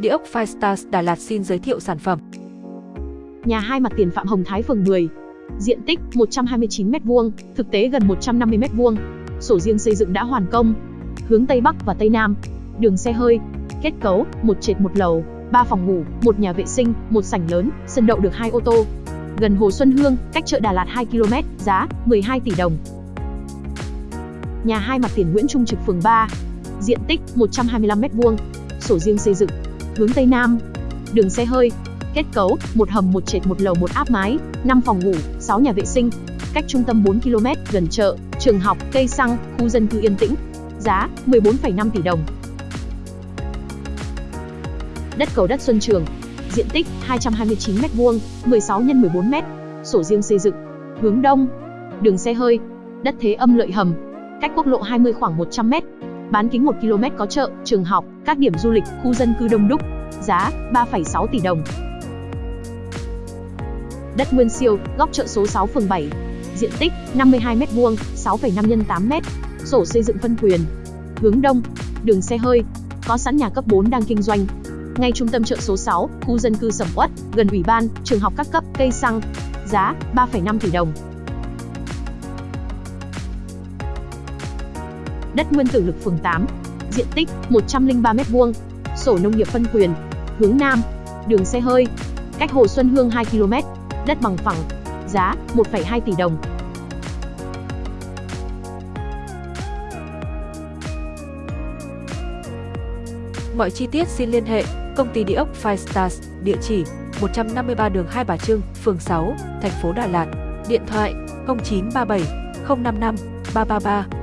Địa ốc Five Stars Đà Lạt xin giới thiệu sản phẩm. Nhà hai mặt tiền Phạm Hồng Thái phường 10. Diện tích 129m2, thực tế gần 150m2. Sổ riêng xây dựng đã hoàn công. Hướng Tây Bắc và Tây Nam. Đường xe hơi. Kết cấu, một trệt một lầu, 3 phòng ngủ, một nhà vệ sinh, một sảnh lớn, sân đậu được hai ô tô. Gần Hồ Xuân Hương, cách chợ Đà Lạt 2 km, giá 12 tỷ đồng. Nhà hai mặt tiền Nguyễn Trung Trực phường 3. Diện tích 125m2. Sổ riêng xây dựng. Hướng Tây Nam. Đường xe hơi. Kết cấu, một hầm một trệt một lầu một áp mái, 5 phòng ngủ, 6 nhà vệ sinh. Cách trung tâm 4 km, gần chợ, trường học, cây xăng, khu dân cư yên tĩnh. Giá 14,5 tỷ đồng. Đất cầu đất Xuân Trường. Diện tích 229m2, 16 x 14m. Sổ riêng xây dựng. Hướng đông. Đường xe hơi. Đất thế âm lợi hầm, cách quốc lộ 20 khoảng 100m. Bán kính 1 km có chợ, trường học, các điểm du lịch, khu dân cư đông đúc. Giá 3,6 tỷ đồng. Đất Nguyên Siêu, góc chợ số 6 phường 7. Diện tích 52m2, 6,5 x 8m. Sổ xây dựng phân quyền. Hướng đông, đường xe hơi. Có sẵn nhà cấp 4 đang kinh doanh. Ngay trung tâm chợ số 6, khu dân cư sầm uất, gần ủy ban, trường học các cấp, cây xăng. Giá 3,5 tỷ đồng. Đất nguyên tử lực phường 8, diện tích 103m2, sổ nông nghiệp phân quyền, hướng Nam, đường xe hơi, cách Hồ Xuân Hương 2 km, đất bằng phẳng, giá 1,2 tỷ đồng. Mọi chi tiết xin liên hệ công ty địa ốc Five Stars, địa chỉ 153 đường Hai Bà Trưng, phường 6, thành phố Đà Lạt, điện thoại 0937 055 333